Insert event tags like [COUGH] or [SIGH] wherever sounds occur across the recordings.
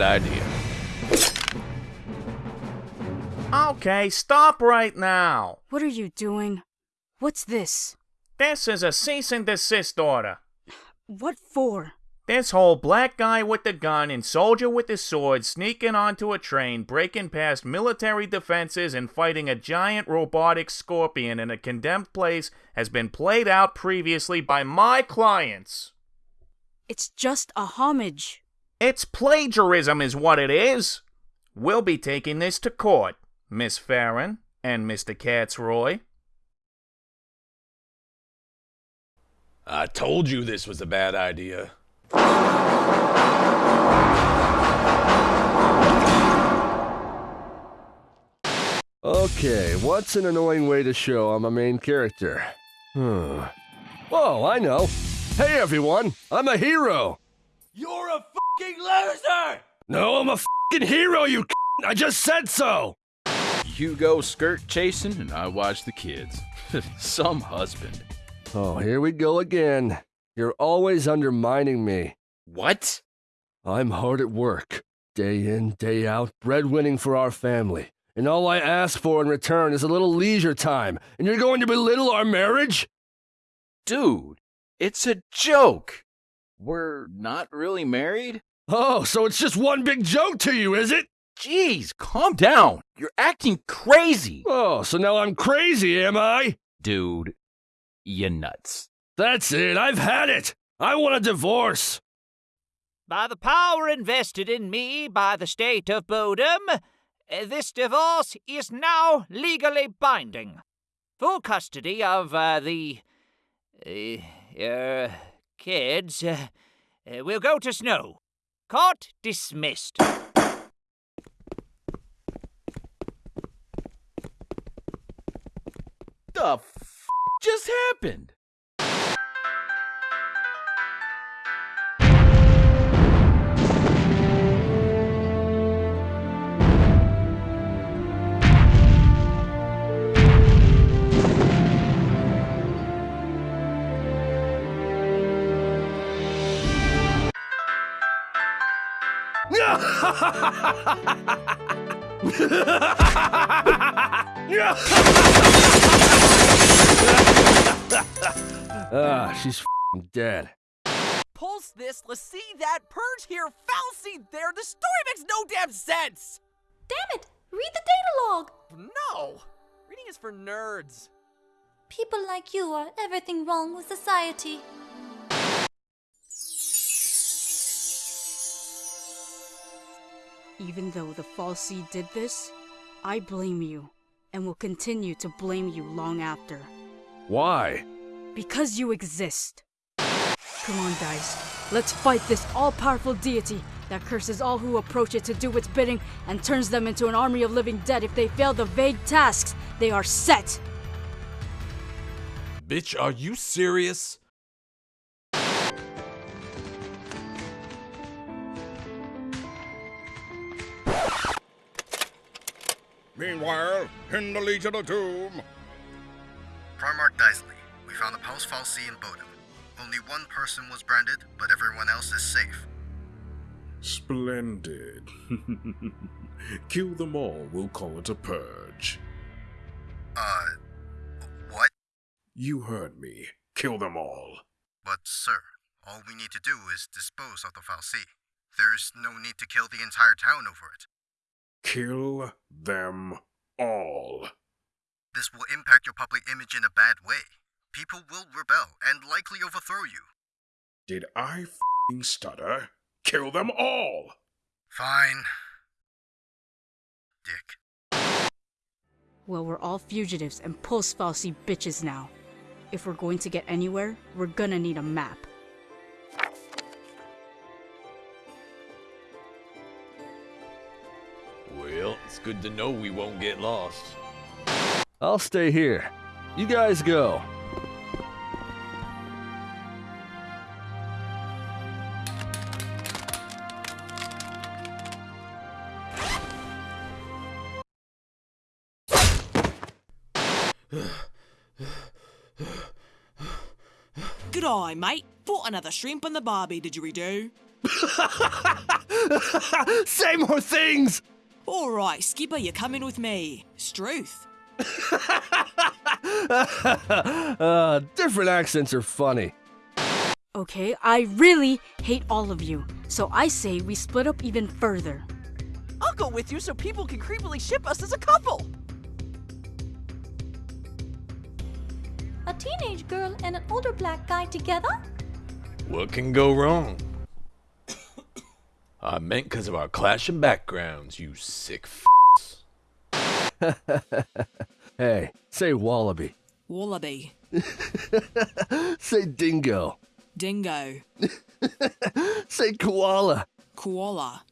This is a bad idea. Okay, stop right now. What are you doing? What's this? This is a cease and desist order. What for? This whole black guy with the gun and soldier with the sword sneaking onto a train, breaking past military defenses, and fighting a giant robotic scorpion in a condemned place has been played out previously by my clients. It's just a homage. It's plagiarism, is what it is. We'll be taking this to court, Miss Farron and Mr. Katzroy. I told you this was a bad idea. Okay, what's an annoying way to show I'm a main character? Hmm. Oh, I know. Hey everyone, I'm a hero. You're a fucking loser! No, I'm a fucking hero, you I just said so. You go skirt chasing, and I watch the kids. [LAUGHS] Some husband. Oh, here we go again. You're always undermining me. What? I'm hard at work, day in, day out, breadwinning for our family. And all I ask for in return is a little leisure time, and you're going to belittle our marriage? Dude, it's a joke. We're not really married? Oh, so it's just one big joke to you, is it? Jeez, calm down. You're acting crazy. Oh, so now I'm crazy, am I? Dude, you nuts. That's it, I've had it! I want a divorce! By the power invested in me by the state of Bodhum, this divorce is now legally binding. Full custody of uh, the. Uh, uh, kids uh, will go to Snow. Court dismissed. The f just happened? Ah, she's dead. Pulse this, let's see that, purge here, fal'Cie there, the story makes no damn sense! Damn it! Read the data log! No! Reading is for nerds. People like you are everything wrong with society. Even though the fal'Cie did this, I blame you, and will continue to blame you long after. Why? Because you exist. Come on, guys. Let's fight this all-powerful deity that curses all who approach it to do its bidding and turns them into an army of living dead if they fail the vague tasks they are set. Bitch, are you serious? Meanwhile, in the Legion of Doom. Primarch Dysley, we found a Pulse fal'Cie in Bodhum. Only one person was branded, but everyone else is safe. Splendid. [LAUGHS] Kill them all, we'll call it a purge. Uh, what? You heard me. Kill them all. But, sir, all we need to do is dispose of the fal'Cie. There's no need to kill the entire town over it. Kill them all. This will impact your public image in a bad way. People will rebel and likely overthrow you. Did I fing stutter? Kill them all! Fine. Dick. Well, we're all fugitives and post falsy bitches now. If we're going to get anywhere, we're gonna need a map. It's good to know we won't get lost. I'll stay here. You guys go. Good eye, mate. Bought another shrimp on the barbie, did you redo? Say more things! All right, Skipper, you're coming with me. Struth. [LAUGHS] uh, different accents are funny. Okay, I really hate all of you, so I say we split up even further. I'll go with you so people can creepily ship us as a couple. A teenage girl and an older black guy together? What can go wrong? I meant because of our clashing backgrounds, you sick f***s. [LAUGHS] hey, say wallaby. Wallaby. [LAUGHS] say dingo. Dingo. [LAUGHS] say koala. Koala.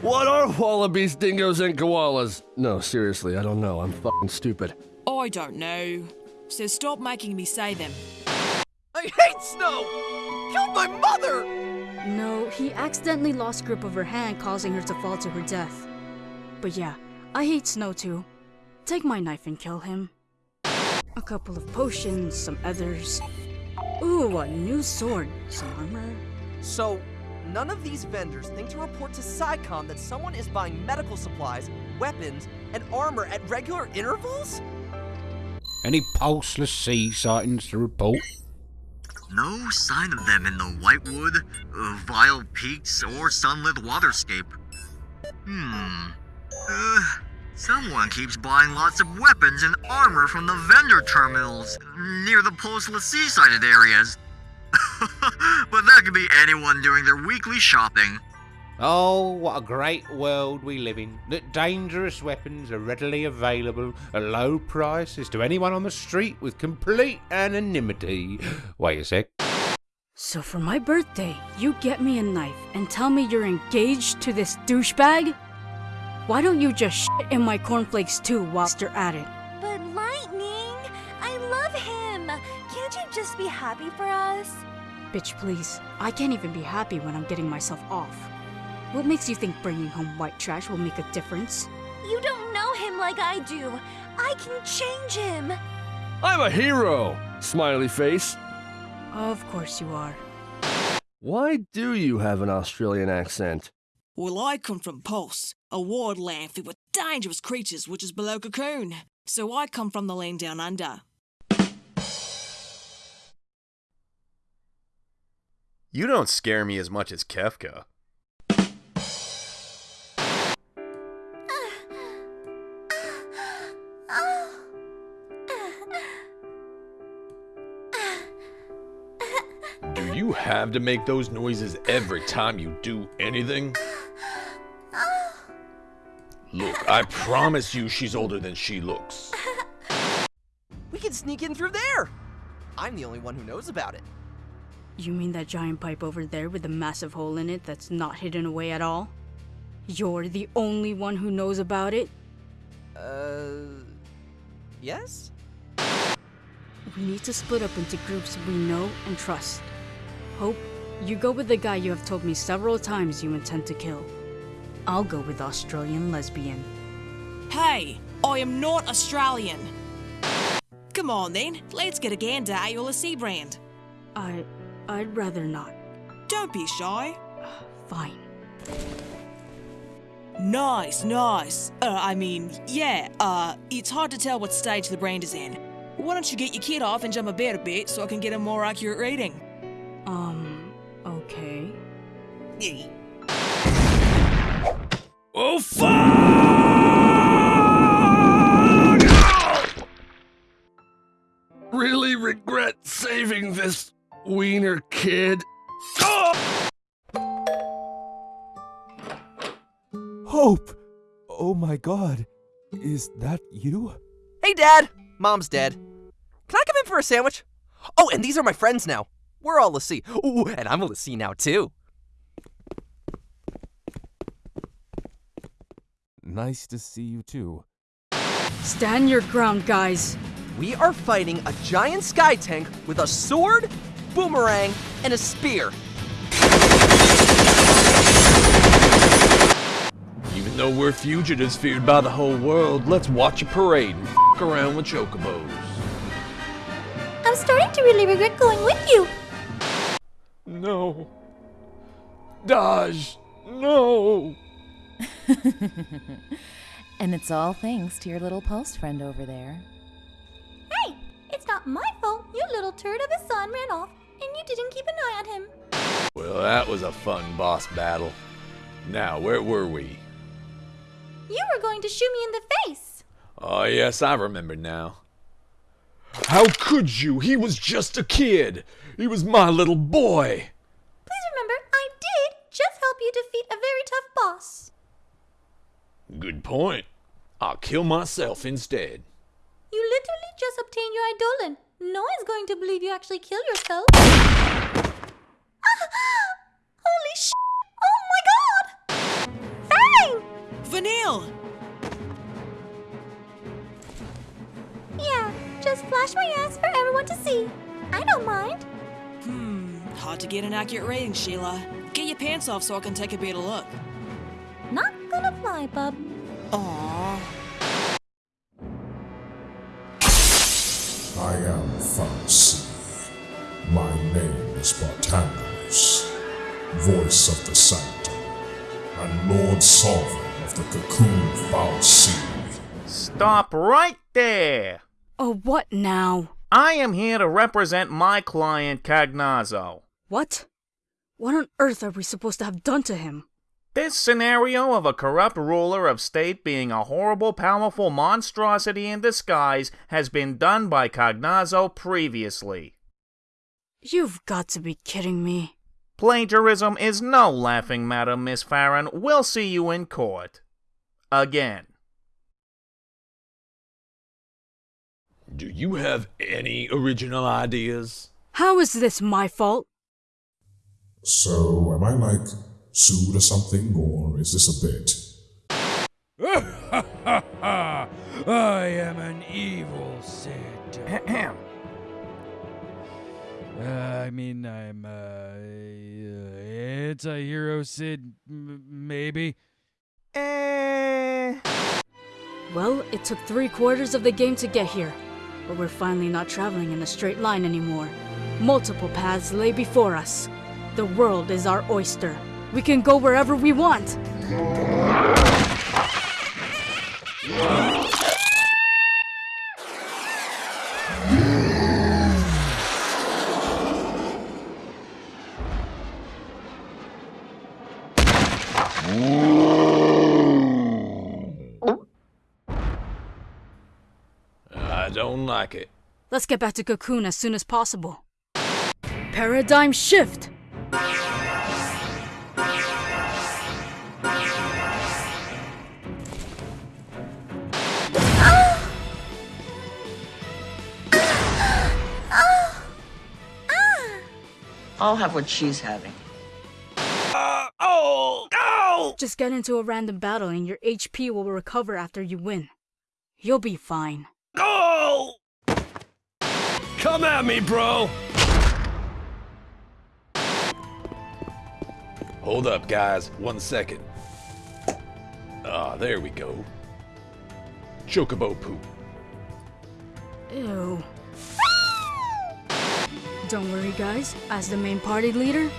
what are wallabies, dingoes, and koalas? No, seriously, I don't know. I'm fucking stupid. I don't know. So stop making me say them. I hate Snow! Killed my mother! No, he accidentally lost grip of her hand, causing her to fall to her death. But yeah, I hate Snow too. Take my knife and kill him. A couple of potions, some others. Ooh, a new sword, some armor. So, none of these vendors think to report to PSICOM that someone is buying medical supplies, weapons, and armor at regular intervals? Any Pulse l'Cie sightings to report? No sign of them in the Whitewood, uh, Vile Peaks, or Sunleth Waterscape. Hmm. Uh, someone keeps buying lots of weapons and armor from the vendor terminals near the postless Seasided areas. [LAUGHS] but that could be anyone doing their weekly shopping. Oh, what a great world we live in. That dangerous weapons are readily available at low prices to anyone on the street with complete anonymity. [GASPS] Wait a sec. So for my birthday, you get me a knife and tell me you're engaged to this douchebag? Why don't you just shit in my cornflakes too whilst you're at it? But Lightning, I love him. Can't you just be happy for us? Bitch, please. I can't even be happy when I'm getting myself off. What makes you think bringing home white trash will make a difference? You don't know him like I do. I can change him. I'm a hero! Smiley face. Of course you are. Why do you have an Australian accent? Well, I come from Pulse, a wildland filled with dangerous creatures which is below Cocoon. So I come from the land down under. You don't scare me as much as Kefka. Have to make those noises every time you do anything? Look, I promise you she's older than she looks. [LAUGHS] We can sneak in through there! I'm the only one who knows about it. You mean that giant pipe over there with the massive hole in it that's not hidden away at all? You're the only one who knows about it? Uh. Yes? We need to split up into groups we know and trust. Hope, you go with the guy you have told me several times you intend to kill. I'll go with Australian lesbian. Hey, I am not Australian. Come on then, let's get a gander at your brand. I. I'd rather not. Don't be shy. [SIGHS] Fine. Nice, nice. Uh, I mean, yeah, uh, it's hard to tell what stage the brand is in. Why don't you get your kid off and jump a bed a bit so I can get a more accurate reading? Um, okay. Oh, fuck! Really regret saving this wiener kid. Hope! Oh my god. Is that you? Hey, Dad! Mom's dead. Can I come in for a sandwich? Oh, and these are my friends now. We're all Lassie. Ooh, and I'm a Lassie now, too. Nice to see you too. Stand your ground, guys. We are fighting a giant sky tank with a sword, boomerang, and a spear. Even though we're fugitives feared by the whole world, let's watch a parade and f around with chocobos. I'm starting to really regret going with you. No. Dajh, no. [LAUGHS] and it's all thanks to your little post friend over there. Hey, it's not my fault you little turd of a son ran off and you didn't keep an eye on him. Well, that was a fun boss battle. Now, where were we? You were going to shoot me in the face. Oh, yes, I remember now. How could you? He was just a kid. He was my little boy. Please remember, I did just help you defeat a very tough boss. Good point. I'll kill myself instead. You literally just obtained your Eidolon. No one's going to believe you actually killed yourself. ah, [GASPS] holy sh! Oh my god! Fang! Vanille! Yeah, just flash my ass for everyone to see. I don't mind. Hard to get an accurate rating, Sheila. Get your pants off so I can take a better look. Not gonna fly, bub. Aww. I am Pharmacy. My name is Barthandelus, voice of the Sanctum, and Lord Sovereign of the Cocoon fal'Cie. Stop right there! Oh, what now? I am here to represent my client, Cagnazzo. What? What on earth are we supposed to have done to him? This scenario of a corrupt ruler of state being a horrible, powerful monstrosity in disguise has been done by Cagnazzo previously. You've got to be kidding me. Plagiarism is no laughing matter, Miss Farron. We'll see you in court. Again. Do you have any original ideas? How is this my fault? So, am I like sued or something, or is this a bit? [LAUGHS] I am an evil Cid. uh, I mean, I'm, uh, it's a hero Cid, m- maybe. Eh. Well, it took three quarters of the game to get here, but we're finally not traveling in a straight line anymore. Multiple paths lay before us. The world is our oyster. We can go wherever we want. I don't like it. Let's get back to Cocoon as soon as possible. Paradigm shift! I'll have what she's having. Uh, oh! Go! Just get into a random battle and your HP will recover after you win. You'll be fine. Go! Come at me, bro! Hold up, guys. One second. Ah, there we go. Chocobo poop. Ew. Don't worry, guys. As the main party leader,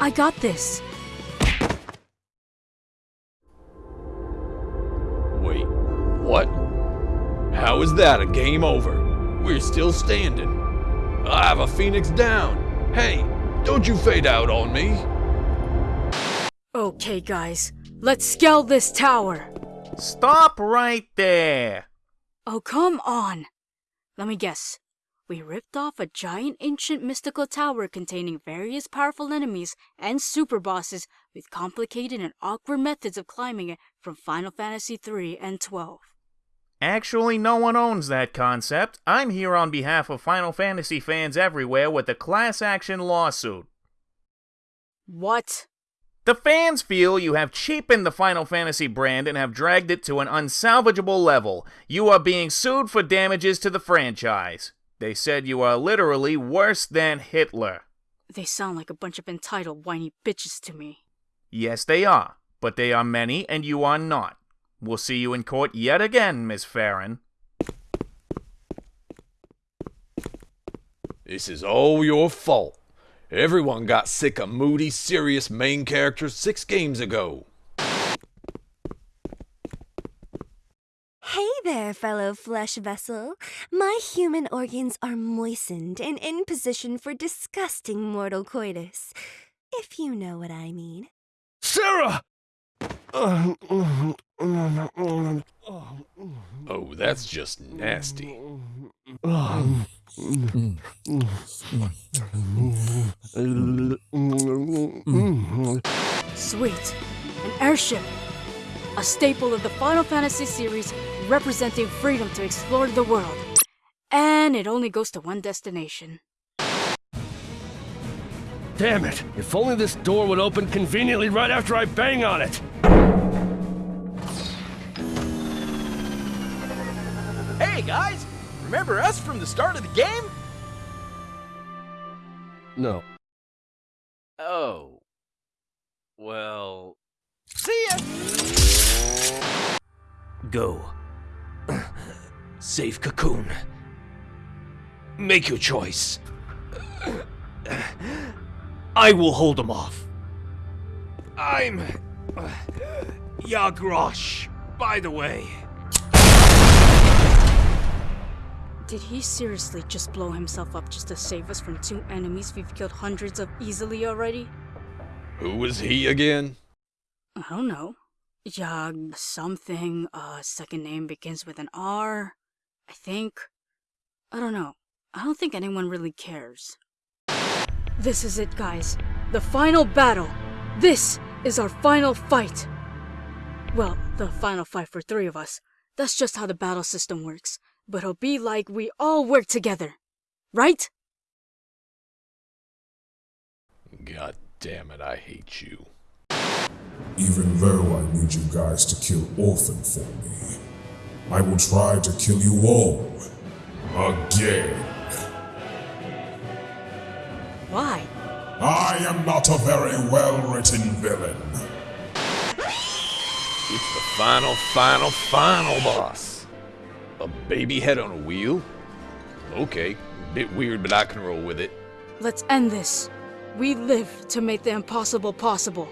I got this. Wait, what? How is that a game over? We're still standing. I have a phoenix down. Hey, don't you fade out on me. Okay, guys. Let's scale this tower. Stop right there. Oh, come on. Let me guess. We ripped off a giant ancient mystical tower containing various powerful enemies and super bosses with complicated and awkward methods of climbing it from Final Fantasy 3 and 12. Actually, no one owns that concept. I'm here on behalf of Final Fantasy fans everywhere with a class action lawsuit. What? The fans feel you have cheapened the Final Fantasy brand and have dragged it to an unsalvageable level. You are being sued for damages to the franchise. They said you are literally worse than Hitler. They sound like a bunch of entitled whiny bitches to me. Yes, they are, but they are many and you are not. We'll see you in court yet again, Miss Farron. This is all your fault. Everyone got sick of moody, serious main characters six games ago. Hey there, fellow flesh vessel. My human organs are moistened and in position for disgusting mortal coitus. If you know what I mean. Serah! Oh, that's just nasty. Sweet. An airship. A staple of the Final Fantasy series representing freedom to explore the world. And it only goes to one destination. Damn it! If only this door would open conveniently right after I bang on it! Hey guys, remember us from the start of the game? No. Oh. Well. See ya! Go. [CLEARS THROAT] Save Cocoon. Make your choice. [CLEARS THROAT] I will hold him off. I'm. Yaag Rosch, by the way. Did he seriously just blow himself up just to save us from two enemies we've killed hundreds of easily already? Who was he again? I don't know. Yag something, uh, second name begins with an R, I think. I don't know. I don't think anyone really cares. This is it, guys. The final battle. This is our final fight. Well, the final fight for three of us. That's just how the battle system works. But it'll be like we all work together. Right? God damn it, I hate you. Even though I need you guys to kill Orphan for me, I will try to kill you all. Again. Why? I am not a very well written villain. It's the final, final, final boss. A baby head on a wheel? Okay, bit weird, but I can roll with it. Let's end this. We live to make the impossible possible.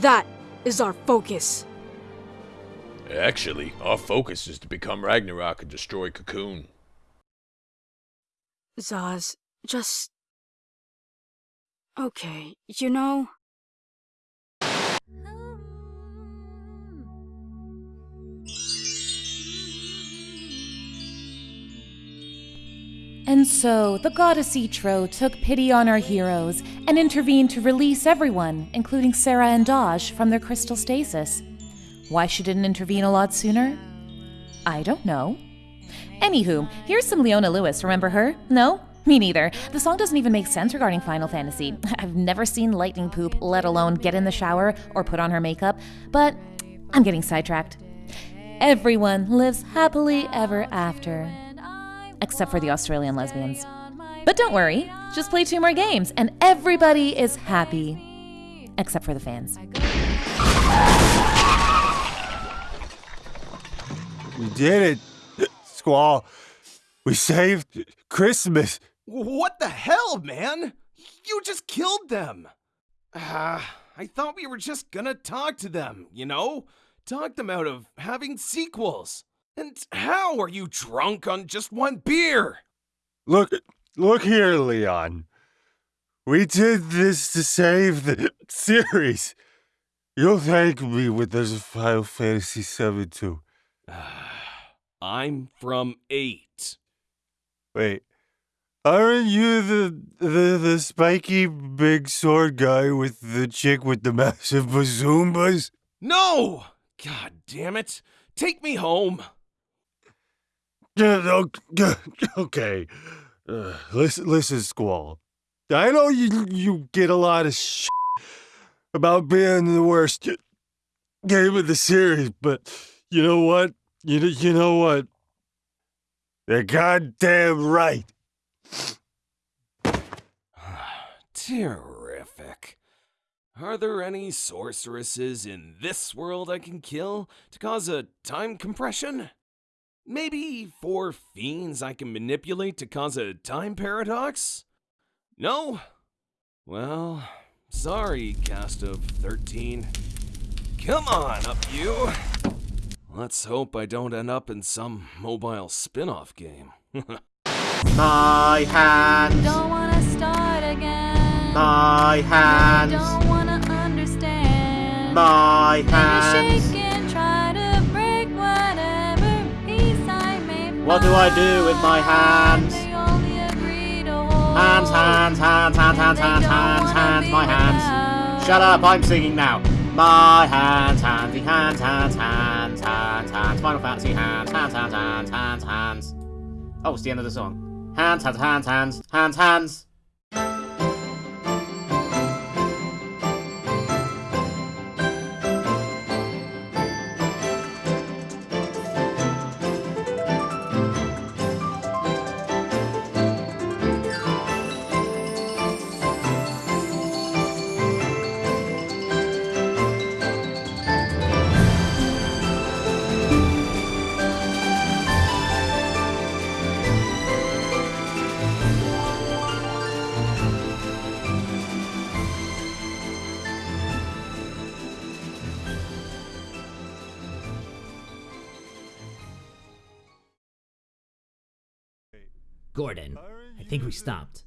That is our focus. Actually, our focus is to become Ragnarok and destroy Cocoon. Zaz, just. Okay, you know. And so, the goddess Etro took pity on our heroes and intervened to release everyone, including Serah and Dajh, from their crystal stasis. Why she didn't intervene a lot sooner? I don't know. Anywho, here's some Leona Lewis. Remember her? No? Me neither. The song doesn't even make sense regarding Final Fantasy. [LAUGHS] I've never seen lightning poop, let alone get in the shower or put on her makeup, but I'm getting sidetracked. Everyone lives happily ever after. Except for the Australian lesbians. But don't worry, just play two more games and everybody is happy. Except for the fans. We did it, Squall. We saved Christmas. What the hell, man? You just killed them. Ah, I thought we were just gonna talk to them, you know? Talk them out of having sequels. And how are you drunk on just one beer? Look, look here, Leon. We did this to save the series. You'll thank me when there's a Final Fantasy VII too. I'm from 8. Wait, aren't you the, the the spiky big sword guy with the chick with the massive bazoombas? No! God damn it. Take me home. [LAUGHS] Okay. Uh, listen, listen, Squall. I know you you get a lot of shit about being the worst game of the series, but you know what? You know, you know what? They're goddamn right. [SIGHS] Terrific. Are there any sorceresses in this world I can kill to cause a time compression? Maybe four fiends I can manipulate to cause a time paradox? No? Well, sorry, cast of 13. Come on, up you! Let's hope I don't end up in some mobile spin off game. [LAUGHS] My hands. Don't wanna start again. My hands. Don't wanna understand. My hands. shake and try to break whatever peace I may What do I do with my hands? They only agree to hold. Hands, hands, hands, hands, hands, hands, hands, hands, my hands. Shut up, I'm singing now. My hands, hands, hands, hands, hands, hands, hands, Final Fantasy hands, hands, hands, hands, hands, hands. Oh, it's the end of the song. Hands, hands, hands, hands, hands, hands. Gordon, I think we stopped.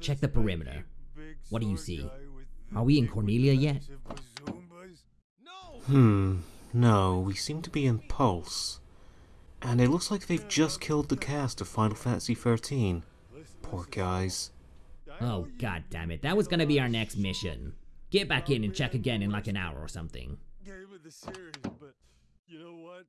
Check the perimeter. What do you see? Are we in Cornelia yet? Hmm, no, we seem to be in Pulse. And it looks like they've just killed the cast of Final Fantasy XIII. Poor guys. Oh, god damn it. That was gonna be our next mission. Get back in and check again in like an hour or something. Game of the series, but you know what?